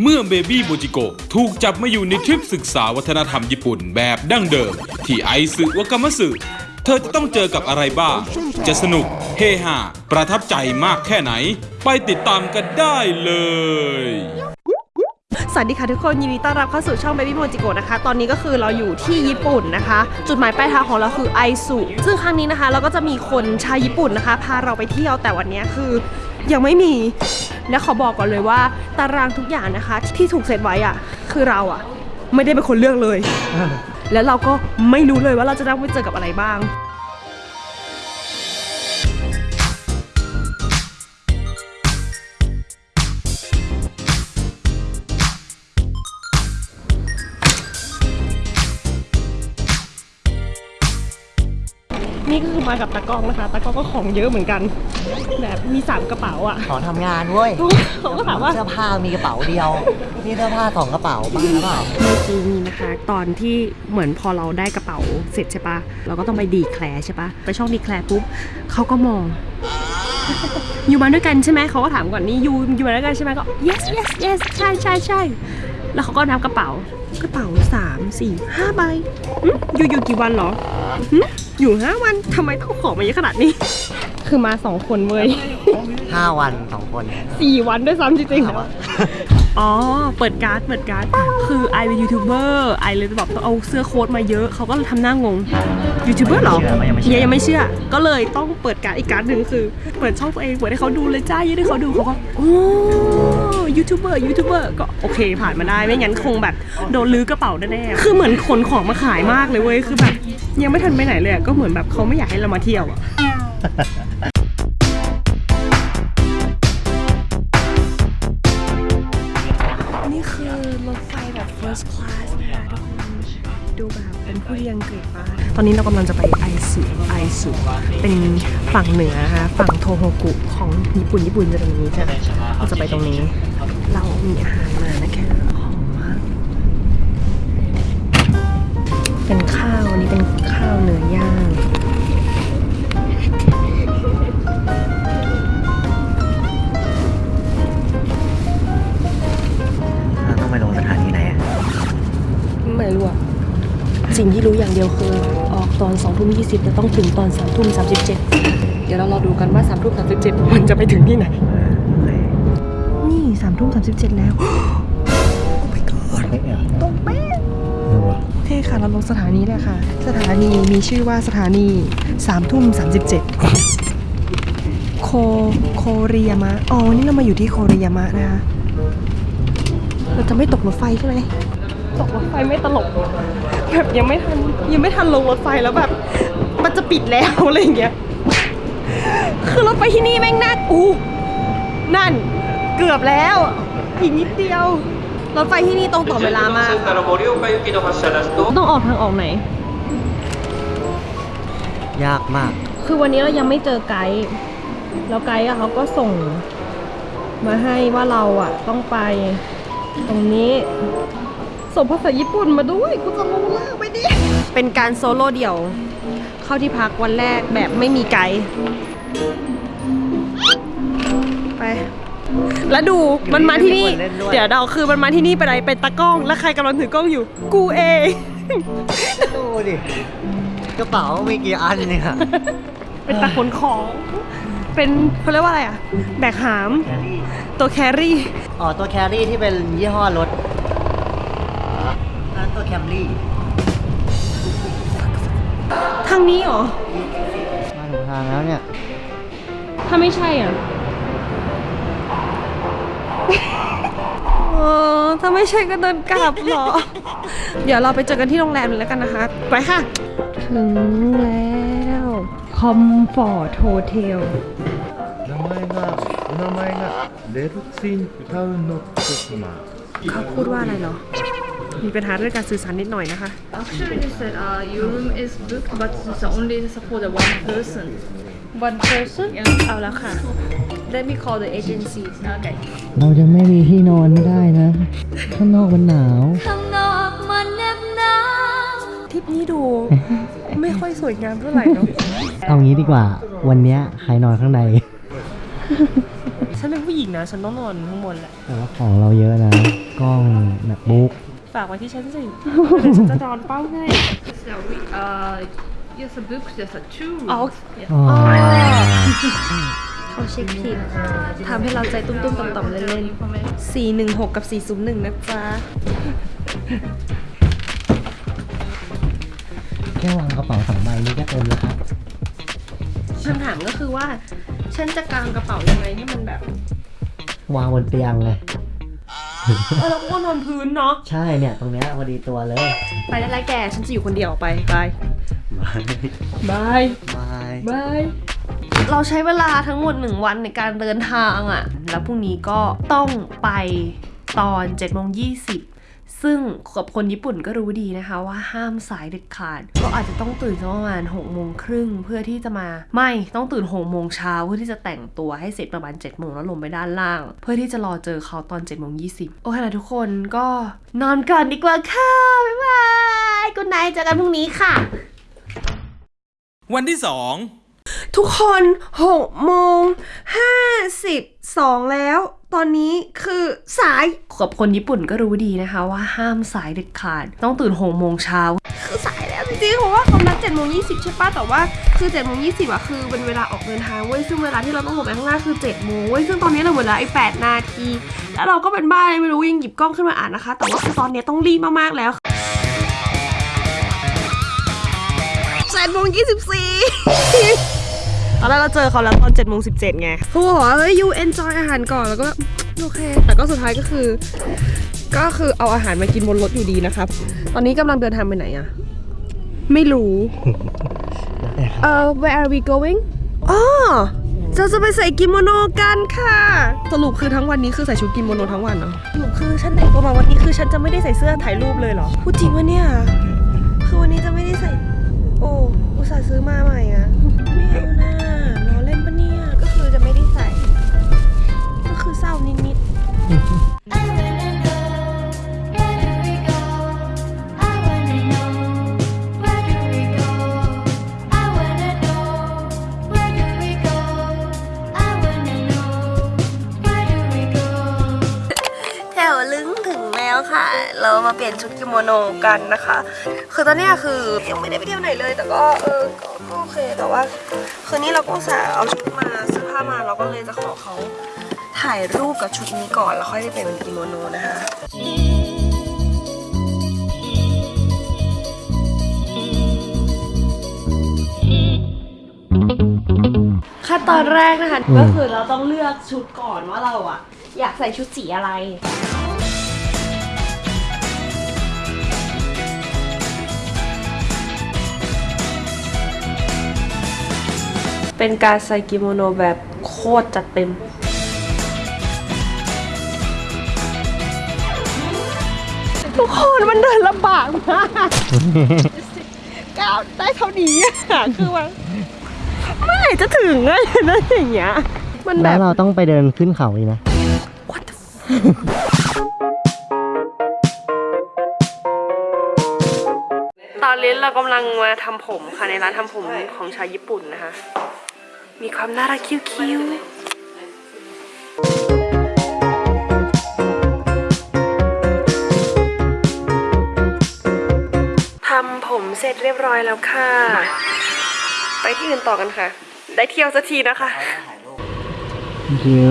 เมื่อเบบี้โมจิโกถูกจับมาอยู่ในทริปศึกษาวัฒนธรรมญี่ปุ่นแบบดั้งเดิม ที่ไอซึวากามัสึเธอจะต้องเจอกับอะไรบ้าง จะสนุก เฮฮาประทับใจมากแค่ไหน ไปติดตามกันได้เลย สวัสดีค่ะทุกคนยินดีต้อนรับเข้าสู่ช่อง Baby Mojiko นะคะ ตอนนี้ก็คือเราอยู่ที่ญี่ปุ่นนะคะ จุดหมายปลายทางของเราคือไอซุซึ่งครั้งนี้นะคะ เราก็จะมีคนชาวญี่ปุ่นนะคะ พาเราไปเที่ยวแต่วันนี้คือ ยังไม่มี และขอบอกก่อนเลยว่า ตารางทุกอย่างนะคะ ที่ถูกเซตไว้อะคือเราอะไม่ได้เป็นคนเลือกเลย แล้วเราก็ไม่รู้เลยว่าเราจะต้องไปเจอกับอะไรบ้าง นี่ก็คือมากับตากล้องนะคะตากล้องก็ของเยอะเหมือนกัน แบบมีสามกระเป๋าอะ ขอทำงานเว้ยเขาก็ถามว่าเสื้อผ้ามีกระเป๋าเดียวนี่เสื้อผ้าสองกระเป๋าบ้างหรือเปล่าเมื่อกี้นี้นะคะ ตอนที่เหมือนพอเราได้กระเป๋าเสร็จใช่ปะเราก็ต้องไปดีแคลร์ใช่ปะไปช่องดีแคลร์ปุ๊บเขาก็มองอยู่มาด้วยกันใช่ไหมเขาก็ถามก่อนนี่อยู่อยู่มาด้วยกันใช่ไหมก็ yes yes yes ใช่ใช่ใช่ แล้วเขาก็นับกระเป๋ากระเป๋าสามสี่ห้าใบหึอยู่อยู่กี่วันเหรอหึอยู่ห้าวันทำไมต้องขอมาเยอะขนาดนี้ คือมาสองคนเว้ย5วันสองคนสี่วันด้วยซ้ำจริงๆถามว่าอ๋อ เปิดการ์ดเปิดการ์ดคือ I เป็น YouTuber I เลยแบบต้องเอาเสื้อโค้ทมาเยอะเขาก็เลยทำหน้างงยูทูบเบอร์เหรอเชื่อเขายังไม่เชื่อยังไม่เชื่อ ก็เลยต้องเปิดการ์ดอีกการ์ดหนึ่งคือ เปิดช่องตัวเองเปิดให้เขาดูเลยจ้ายื่นให้เขาดูเขาก็โอ้ YouTuber YouTuber ก็โอเคผ่านมาได้ไม่งั้นคงแบบโดนรื้อกระเป๋าแน่ๆคือเหมือนขนของมาขายมากเลยเว้ยคือแบบยังไม่ทันไปไหนเลยอะก็เหมือนแบบเขาไม่อยากให้เรามาเที่ยวอะนี่คือรถไฟแบบ first class นะคะทุกคนดูแบบเป็นผู้ดีอังกฤษมากตอนนี้เรากำลังจะไป ไอซุไอซุเป็นฝั่งเหนือนะคะฝั่งโทโฮกุของญี่ปุ่นญี่ปุ่นจะตรงนี้จ้ะเราจะไปตรงนี้ เรามีอาหารมานะคะหอมมากเป็นข้าวอันนี้เป็นข้าวเนื้อย่าง สิ่งที่รู้อย่างเดียวคือออกตอน2ทุ่ม20จะต้องถึงตอน3ทุ่ม37 เดี๋ยวเรารอดูกันว่า3ทุ่ม37 มันจะไปถึงที่ไหน นี่3ทุ่ม37 แล้วเฮ้ยเหรอตรงเป๊ะเออวะโอเคค่ะ เราลงสถานีแล้วค่ะ สถานีมีชื่อว่าสถานี3ทุ่ม37 โคโคเรียมะ อ๋อ นี่เรามาอยู่ที่โคเรียมะนะคะ เราจะไม่ตกรถไฟใช่ไหม กรถไฟไม่ตลกแบบยังไม่ทันยังไม่ทันลงรถไฟแล้วแบบ มันจะปิดแล้วอะไรเงี้ยคือรถไปที่นี่แม่งน่าอู้นั่นเกือบแล้วอีกนิดเดียวรถไฟที่นี่ตรงต่อเวลามาต้องออกทางออกไหน ยากมาก คือวันนี้เรายังไม่เจอไกด์แล้วไกด์เขาก็ส่ง มาให้ว่าเราอะต้องไปตรงนี้ ส่งภาษาญี่ปุ่นมาด้วยกูจะรู้เรื่องไปดิเป็นการโซโล่เดี่ยว เข้าที่พักวันแรกแบบไม่มีไกด์ไปแล้วดูมันมาที่นี่ไม่มีคนเล่นด้วยเดี๋ยวเราคือมันมาที่นี่ไปไหนเป็นตากล้อง แล้วใครกำลังถือกล้องอยู่ กูเองดูดิกระเป๋ามีกี่อันเนี่ยเป็นตาขนของ เป็นเขาเรียกว่าอะไรอะแบกหามแครี่ตัวแครี่ อ๋อ ตัวแครี่ที่เป็นยี่ห้อรถนั่นตัวแค มรี่ ทางนี้เหรอ มาถึงทางแล้วเนี่ย ถ้าไม่ใช่อ่ะ เออถ้าไม่ใช่ก็เดินกลับเหรอ เดี๋ยวเราไปเจอกันที่โรงแรมเลยแล้วกันนะคะ ไปค่ะ ถึงแล้วคอมฟอร์ตโฮเทล 名前がお名前がレルツィンタウンの一つま เขาพูดว่าอะไรเหรอ มีปัญหาเรื่องการสื่อสารนิดหน่อยนะคะ Actually, they said uh, your room is booked, but it's only for the one person. one person เอาแล้วค่ะ let me call the agency Okay. เราจะไม่มีที่นอนไม่ได้นะ ข้างนอกมันหนาวทริปนี้ดูไม่ค่อยสวยงามเท่าไหร่เนาะเอางี้ดีกว่า วันเนี้ยใครนอนข้างในฉันเป็นผู้หญิงๆนะ ฉันต้องนอนข้างบนแหละแต่ว่าของเราเยอะนะ กล้อง macbook ฝากไว้ที่ฉันสิเดี๋ยวฉันจะนอนเป้าให้ So we uh yes a book there's a two rooms. อ๋อ Yes. อ๋อเขาเช็คผิดทำให้เราใจตุ้มๆต่อมๆเล่นๆ416 กับ 401 นะจ๊ะ แค่วางกระเป๋าสองใบนี้ก็เต็มแล้วครับคำถามก็คือว่า ฉันจะกางกระเป๋ายังไงให้มันแบบ วางบนเตียงเลย เออเราก็นอนพื้นเนาะ ใช่เนี่ย ตรงเนี้ยพอดีตัวเลย ไปได้แล้วแก ฉันจะอยู่คนเดียวไปไปบายบายบายบายเราใช้เวลาทั้งหมดหนึ่งวันในการเดินทางอะ่ะ แล้วพรุ่งนี้ก็ต้องไปตอน7จ็ดโมงยี ซึ่งกับคนญี่ปุ่นก็รู้ดีนะคะว่าห้ามสายเด็ดขาด ก็อาจจะต้องตื่นประมาณ6กโมงครึ่งเพื่อที่จะมา ไม่ต้องตื่น6กโมงเช้าเพื่อที่จะแต่งตัวให้เสร็จประมาณ7จ็ดโมงแล้วลงไปด้านล่าง เพื่อที่จะรอเจอเขาตอน7จ็ดโมงยีโอเคนะทุกคนก็นอนก่อนดีกว่าค่ะ บ๊ายบายกุนไนเจอกันพรุ่งนี้ค่ะ วันที่สอง ทุกคน6โมง52 แล้ว ตอนนี้คือสายกับคนญี่ปุ่นก็รู้ดีนะคะว่าห้ามสายเด็ดขาด ต้องตื่น6โมงเช้าคือสายแล้วจริงๆเพราะว่าเขานัด7โมง20 ใช่ปะแต่ว่าคือ7โมง20อะคือเป็นเวลาออกเดินทางเว้ย ซึ่งเวลาที่เราต้องลงไปข้างหน้าคือ7โมงเว้ย ซึ่งตอนนี้เราเวลาไอ้8นาที แล้วเราก็เป็นบ้าอะไรไม่รู้ยังหยิบกล้องขึ้นมาอ่านนะคะ แต่ว่าคือตอนนี้ต้องรีบมากๆแล้ว7โมง24 ตอนแรกเราเจอเขาแล้วตอน7จ็ดโมงสิไงเขาบอกว่าเฮ้ย you enjoy อาหารก่อนแล้วก็โอเค แต่ก็สุดท้ายก็คือ ก็คือเอาอาหารมากินบนรถอยู่ดีนะครับ ตอนนี้กำลังเดินทางไปไหนอะไม่รู้เอ่อ where are we going อ๋อเราจะไปใส่กิโมโนกันค่ะ สรุปคือทั้งวันนี้คือใส่ชุดกิโมโนทั้งวันเนาะสรุปคือฉันแต่งตัวมาวันนี้คือฉันจะไม่ได้ใส่เสื้อถ่ายรูปเลยเหรอ พูดจริงวะเนี่ย คือวันนี้จะไม่ได้ใส่ โอ้ อุตส่าห์ซื้อมาใหม่อะ เปลี่ยนชุดกิโมโนกันนะคะ คือตอนเนี้ยคือยังไม่ได้ไปเที่ยวไหนเลย แต่ก็เออก็โอเคแต่ว่า คืนนี้เราก็สาเอาชุดมาเสื้อผ้ามาเราก็เลยจะขอเขาถ่ายรูปกับชุดนี้ก่อนแล้วค่อยได้เปลี่ยนเป็นกิโมโนนะคะขั้นตอนแรกนะคะก็คือเราต้องเลือกชุดก่อนว่าเราอะอยากใส่ชุดสีอะไร เป็นการใส่กิโมโนแบบโคตรจัดเต็มทุกคนมันเดินลำบากมากก้าวได้เท่านี้อะคือว่าเมื่อไหร่จะถึงอะนั่นอย่างเงี้ยมันแบแล้วบ เราต้องไปเดินขึ้นเขาอีกนะ What the f- ตอนนี้เรากำลังมาทำผมค่ะในร้านทำผมของชาวญี่ปุ่นนะคะ มีความน่ารักคิ้วๆทำผมเสร็จเรียบร้อยแล้วค่ะ ไปที่อื่นต่อกันค่ะ ได้เที่ยวสักทีนะคะคือ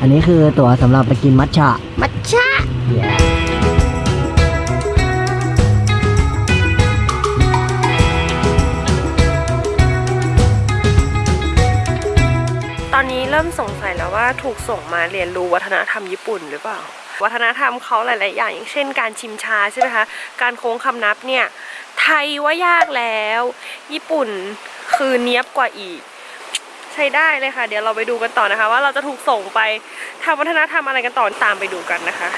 อันนี้คือตั๋วสำหรับไปกินมัทฉะ มัชชะ อนนี้เริ่มสงสัยแล้วว่าถูกส่งมาเรียนรู้วัฒนธรรมญี่ปุ่นหรือเปล่า วัฒนธรรมเขาหลาย ๆ อย่างอย่างเช่น การชิมชาใช่ไหมคะ การโค้งคำนับเนี่ย ไทยว่ายากแล้ว ญี่ปุ่นคือเนี้ยบกว่าอีก ใช้ได้เลยค่ะ เดี๋ยวเราไปดูกันต่อนะคะ ว่าเราจะถูกส่งไปทำวัฒนธรรมอะไรกันต่อตามไปดูกันนะคะ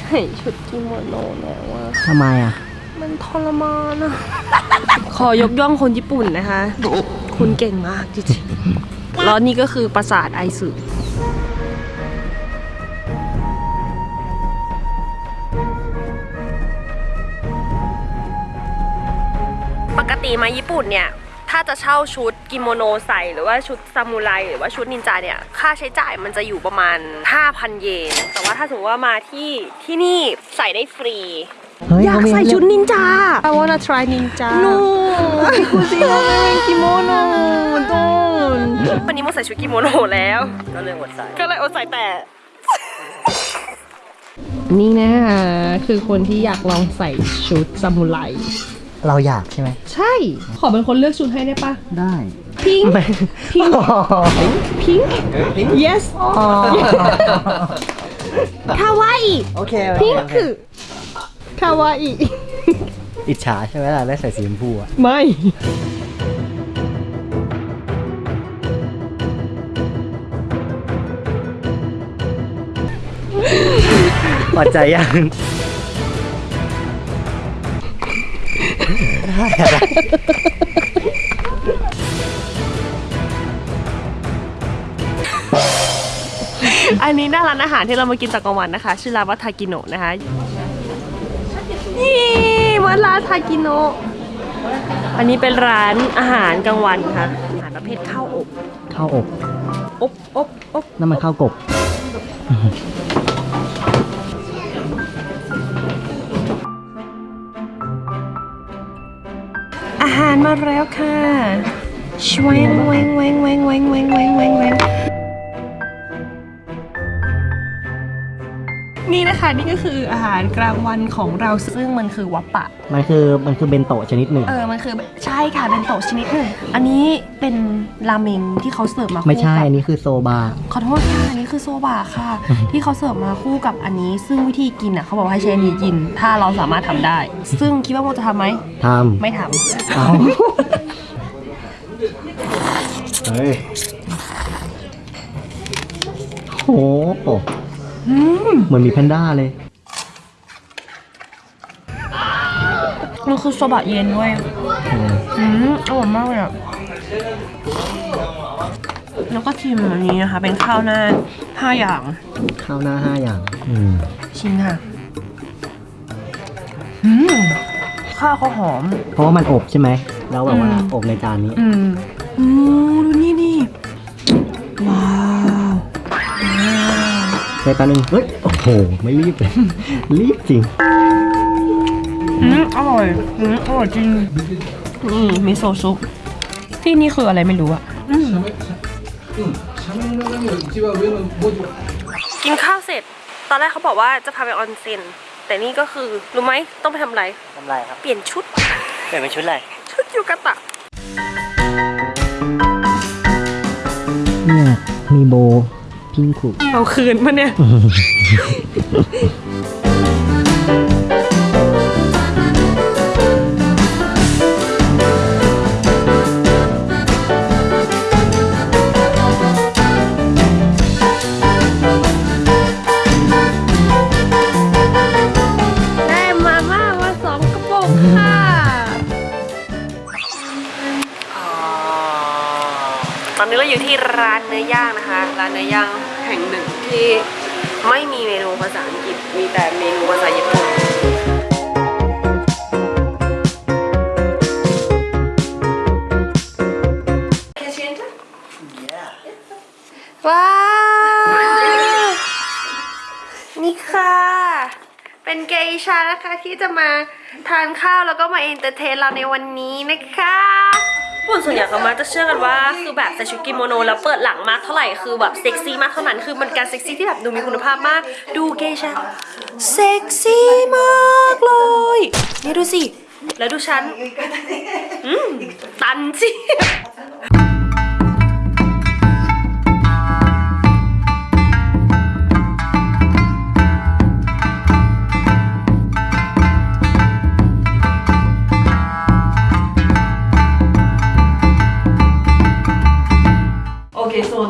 ใส่ชุดกิโมโนแล้วอะทำไมอะ มันทรมานอะขอยกย่องคนญี่ปุ่นนะคะ คุณเก่งมากจริงๆแล้วนี่ก็คือปราสาทไอซึมาญี่ปุ่นเนี่ย ถ้าจะเช่าชุดกิโมโนใส่หรือว่าชุดซามูไรหรือว่าชุดนินจาเนี่ย ค่าใช้จ่ายมันจะอยู่ประมาณ 5,000 เยน แต่ว่าถ้าสมมติว่ามาที่ที่นี่ใส่ได้ฟรีเฮ้ยอยากเขามีใส่ชุดเลือกนินจา I wanna try ninja no คุณซีว่าเป็นกิโมโนต้นวันนี้โมใส่ชุดกิโมโนแล้ว ก็เลยอดใส่ก็เลยอดใส่แต่นี่นะคะคือคนที่อยากลองใส่ชุดซามูไร เราอยากใช่ไหมใช่ ขอเป็นคนเลือกชุดให้ได้ปะได้พิงไม่พิงพิง yes คาวาอิโอเคพิงคือคาวาอิอิจฉาใช่ไหมล่ะได้ใส่สีชมพูอะไม่ พอใจยัง ได้อะไรอันนี้หน้าร้านอาหารที่เรามากินตอนกลางวันนะคะ ชื่อร้านว่าทากิโนะนะคะนี่วัดร้านทากิโนะอันนี้เป็นร้านอาหารกลางวันค่ะอาหารประเภทข้าวอบข้าวอบอบอบอบนั่นมันข้าวกบ หารมาแล้วค่ะชวงแวงแวงแวงแวงแวงแวงแวง นี่นะคะนี่ก็คืออาหารกลางวันของเราซึ่งมันคือวัปปะ มันคือมันคือเบนโตะชนิดหนึ่ง เออมันคือใช่ค่ะเป็นโต๊ะชนิดหนึ่งอันนี้เป็นราเมงที่เขาเสิร์ฟมาคู่ไม่ใช่กับอันนี้คือโซบาขอโทษค่ะอันนี้คือโซบะค่ะ ที่เขาเสิร์ฟมาคู่กับอันนี้ ซึ่งวิธีกินอะเขาบอกว่าให้ใช้อันนี้กิน ถ้าเราสามารถทำได้ ซึ่งคิดว่าโมจะทำไหมทไม่ทำเอาเฮ้ยโห เหมือนมีแพนด้าเลยำมันคือโซบะเย็นด้วยอืมอืมอร่อยมากเลยอะแล้วก็ชิมอันนี้นะคะ เป็นข้าวหน้าห้าอย่าง ข้าวหน้าห้าอย่าง อืมชิมค่ะอืมข้าวเขาหอม เพราะว่ามันอบใช่ไหม แล้วแบบว่าอืมอบในจานนี้ อืมอืมดูนี่นี่ว้าว ในตอนนึงเฮ้ย โอ้โห ไม่รีบเลย รีบจริง อืมอร่อยอืมอร่อยจริงนี่มิโซะซุปที่นี่คืออะไรไม่รู้อะอืมกินข้าวเสร็จ ตอนแรกเขาบอกว่าจะพาไปออนเซ็น แต่นี่ก็คือ รู้ไหมต้องไปทำอะไร ทำไรครับ เปลี่ยนชุด เปลี่ยนเป็นชุดอะไร ชุดยูกาตะ เนี่ย มีโบ พิงคุเอาคืนมาเนี่ย ที่ร้านเนื้อย่างนะคะ ร้านเนื้อย่างแห่งหนึ่งที่ไม่มีเมนูภาษาอังกฤษ มีแต่เมนูภาษาญี่ปุ่นว้าว นี่ค่ะ เป็นเกอิชานะคะที่จะมาทานข้าวแล้วก็มา entertain เราในวันนี้นะคะ คนส่วนใหญ่เขามาจะเชื่อกันว่าคือแบบใส่ชุดกิโมโนแล้วเปิดหลังมากเท่าไหร่คือแบบเซ็กซี่มากเท่านั้นคือมันการเซ็กซี่ที่แบบดูมีคุณภาพมากดูเกอิชาเซ็กซี่มากเลยนี่ดูสิแล้วดูฉันอืมตันสิ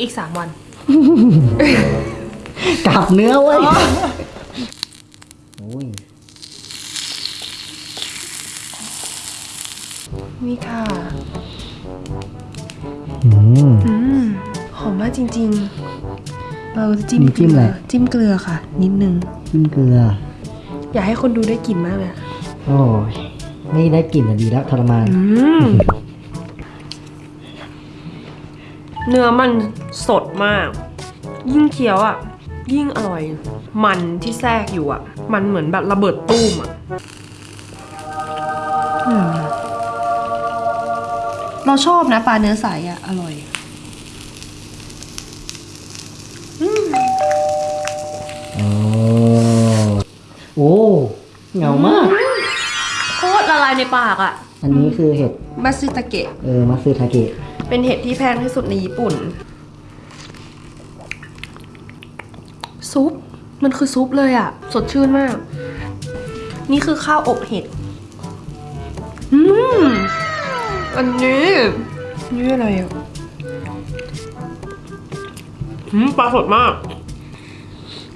อีกสามวัน กลับเนื้อเว้ยโอ้ยนี่ค่ะ อืมอืมหอมมากจริง ๆ เราจะจิ้มนี่จิ้มอะไรจิ้มเกลือค่ะ นิดนึงจิ้มเกลือ อยากให้คนดูได้กลิ่นมากเลยอะโอ้ย ไม่ได้กลิ่นอะดีแล้วทรมาน อืม เนื้อมันสดมาก ยิ่งเคี้ยวอะ ยิ่งอร่อย มันที่แทรกอยู่อะ มันเหมือนแบบระเบิดตู้มอะอืมเราชอบนะปลาเนื้อใสอะ อร่อยโอ้โอ้เหงามาก โคตรละลายในปากอะ อันนี้คือเห็ดมาซึตะเกะ เออ มัตสึทาเกะ เป็นเห็ดที่แพงที่สุดในญี่ปุ่น ซุป มันคือซุปเลยอะ่ะสดชื่นมาก นี่คือข้าวอบเห็ด อืม อันนี้นี่อะไรอะอืมปลาสดมาก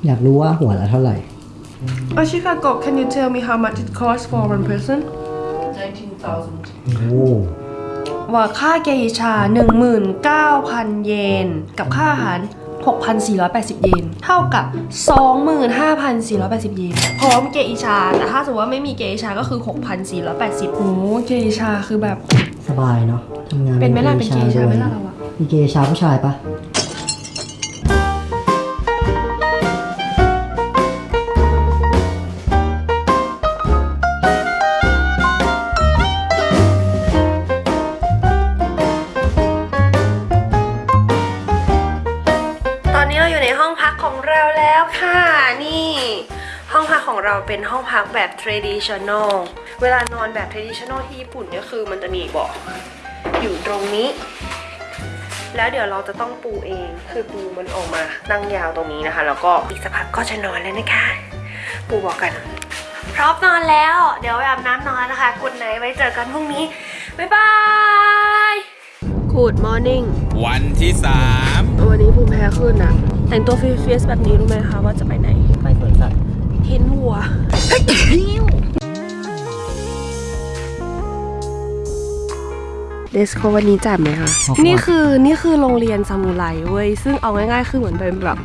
อยากรู้ว่าหัวละเท่าไหร่อาชิคาโกะ can you tell me how much it costs for one person โอ้ ว่าค่าเกอิชา 19,000 เยน กับค่าอาหาร 6,480 เยน เท่ากับ 25,480 เยน พร้อมเกอิชา แต่ถ้าสมมติว่าไม่มีเกอิชาก็คือ 6,480โอ้เกอิชาคือแบบ สบายเนาะทำงานเป็นไหมล่ะเป็นเกอิชาไหมด้วยล่ะเราอะมีเกอิชาผู้ชายปะ เราเป็นห้องพักแบบ traditional เวลานอนแบบ traditional ที่ญี่ปุ่นเนี่ยคือมันจะมีเบาะอยู่ตรงนี้ แล้วเดี๋ยวเราจะต้องปูเอง คือปูมันออกมานั่งยาวตรงนี้นะคะ แล้วก็อีกสักพักก็จะนอนแล้วนะคะ ปูบอกกัน พร้อมนอนแล้ว เดี๋ยวไปอาบน้ำนอนแล้วนะคะกุดไนไว้เจอกันพรุ่งนี้ บ๊ายบาย Good morning วันที่3วันนี้ภูมิแพ้ขึ้นอะแต่งตัวฟิเฟียสแบบนี้รู้ไหมคะว่าจะไปไหน ไปสวนสัตว์ เห็นว่า dress code วันนี้จัดไหมคะ นี่คือนี่คือโรงเรียนซามูไรเว้ย ซึ่งเอาง่ายๆ คือเหมือนเป็นแบบ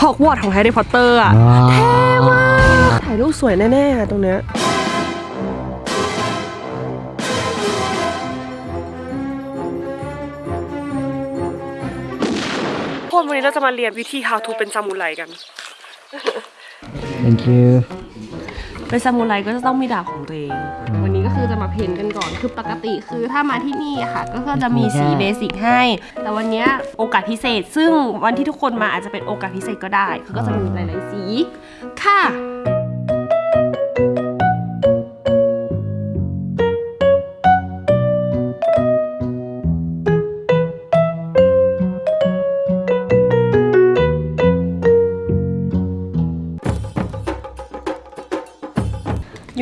ฮอกวอตส์ของแฮร์รี่พอตเตอร์อะเท่มากถ่ายรูปสวยแน่ๆอะตรงเนี้ยคนวันนี้เราจะมาเรียนวิธี how to เป็นซามูไรกัน thank you เป็นซามูไรก็จะต้องมีดาบของตัวเอง วันนี้ก็คือจะมาเพ้นท์กันก่อน คือปกติคือถ้ามาที่นี่อะค่ะ ก็คือจะมีสีเบสิกให้ แต่วันเนี้ยโอกาสพิเศษ ซึ่งวันที่ทุกคนมาอาจจะเป็นโอกาสพิเศษก็ได้ คือก็จะมีหลาย ๆ สี ค่ะ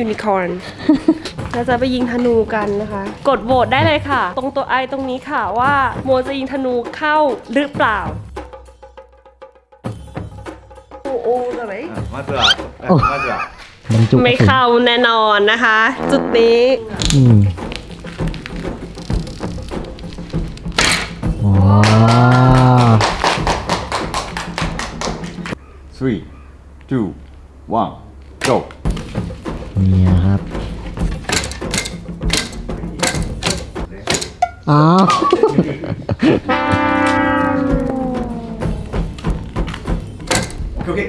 ยูนิคอร์น เราจะไปยิงธนูกันนะคะ กดโหวตได้เลยค่ะ ตรงตัวไอตรงนี้ค่ะว่าโมจะยิงธนูเข้าหรือเปล่า โอ้โอ้อะไร まずはおまずは บรรจุ ไม่เข้าแน่นอนนะคะ จุดนี้ อืมว้าว three two one go เ นี่ยครับอ้าว OK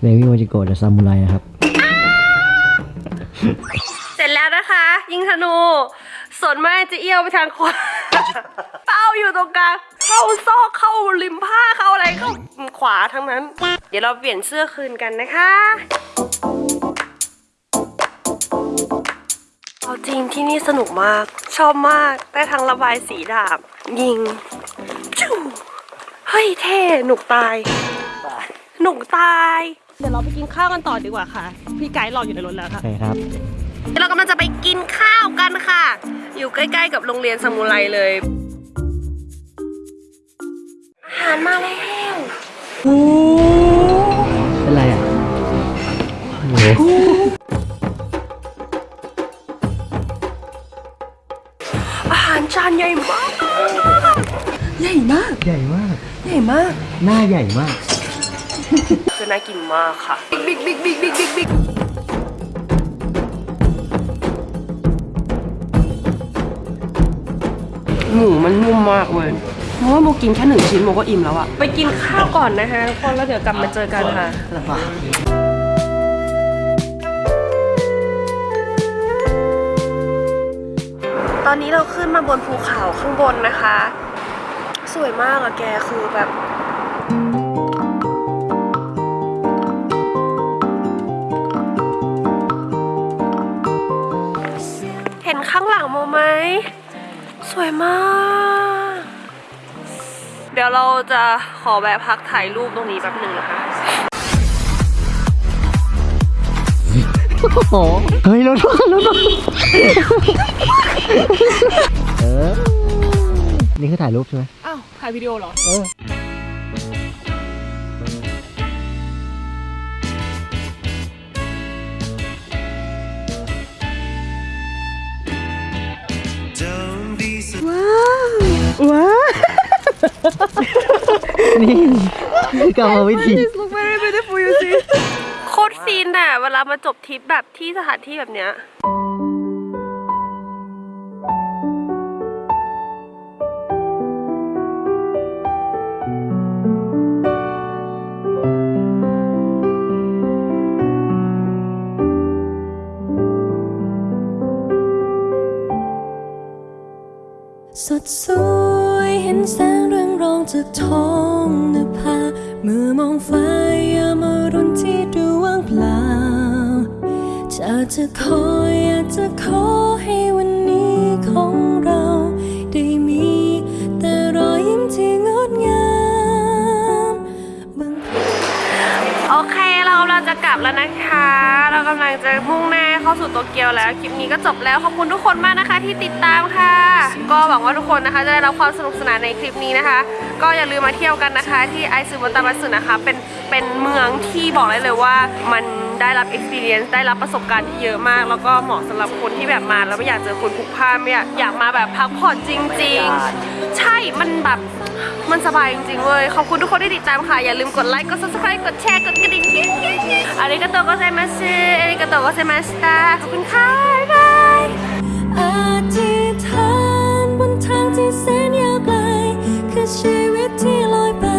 เบบี้โมจิโกะจะซามูไรนะครับ เสร็จแล้วนะคะ ยิงธนูส่วนมากจะเอี้ยวไปทางขวาเป้าอยู่ตรงกลาง เข้าซอกเข้าริมผ้าเข้าอะไรเข้าขวาทั้งนั้น เดี๋ยวเราเปลี่ยนเสื้อคืนกันนะคะเอาจริงที่นี่สนุกมาก ชอบมากได้ทั้งระบายสีดาบ ยิงชูเฮ้ยเท่หนุกตาย หนุกตาย เดี๋ยวเราไปกินข้าวกันต่อดีกว่าค่ะ พี่ไกด์รออยู่ในรถแล้วค่ะใช่ครับเรากำลังจะไปกินข้าวกันค่ะ อยู่ใกล้ ๆ กับโรงเรียนสมุไรเลยอา หารมาแล้วโอ้เป็นไรอะอาหารจานใหญ่มาก ใหญ่มาก ใหญ่มาก ใหญ่มาก หน้าใหญ่มากคือน่ากินมากค่ะ big big big big big big หมูมันนุ่มมากเลย เพราะว่าโมกินแค่หนึ่งชิ้นโมก็อิ่มแล้วอะไปกินข้าวก่อนนะคะทุกคนแล้วเดี๋ยวกลับมาเจอกันค่ะตอนนี้เราขึ้นมาบนภูเขาข้างบนนะคะ สวยมากอะแกคือแบบ เห็นข้างหลังโมไหม สวยมากเดี๋ยวเราจะขอแวะพักถ่ายรูปตรงนี้แป๊บหนึ่งนะคะเฮ้ยรถรถเออ นี่คือถ่ายรูปใช่ไหมอ้าว ถ่ายวิดีโอเหรอ เออว้าวนี่คื อกรรมวิธี look very beautiful you see โคตรซีนอะเวลามาจบทริปแบบที่สถานที่แบบเนี้ย สดสวยเห็นแสงเร้องจากท้องนภาเมื่อมองฟ้ายามรุนที่ดูว่างเปล่าจะจะคอยอยากจะขอให้วันนี้ของเรา ลับแล้วนะคะ เรากำลังจะมุ่งหน้าเข้าสู่โตเกียวแล้ว คลิปนี้ก็จบแล้ว ขอบคุณทุกคนมากนะคะที่ติดตามค่ะ ก็หวังว่าทุกคนนะคะจะได้รับความสนุกสนานในคลิปนี้นะคะ ก็อย่าลืมมาเที่ยวกันนะคะ ที่ไอซุวากามัตสึนะคะ เป็นเป็นเมืองที่บอกเลยเลยว่ามัน ได้รับ experience ได้รับประสบการณ์ที่เยอะมาก แล้วก็เหมาะสำหรับคนที่แบบมาแล้วไม่อยากเจอคนพลุกพล่านไม่อยากอยากมาแบบพักผ่อนจริง ๆ ใช่มันแบบมันสบายจริงๆเว้ยขอบคุณทุกคนที่ติดตามค่ะ อย่าลืมกดไลค์กด subscribe กดแชร์กดกระดิ่งกิ๊งกิ๊งกิ๊งありがとうございます ありがとうございましたขอบคุณค่ะ bye byeยอธิษฐานบนทางที่แสนยาวไกลคือชีวิตที่ลอยไป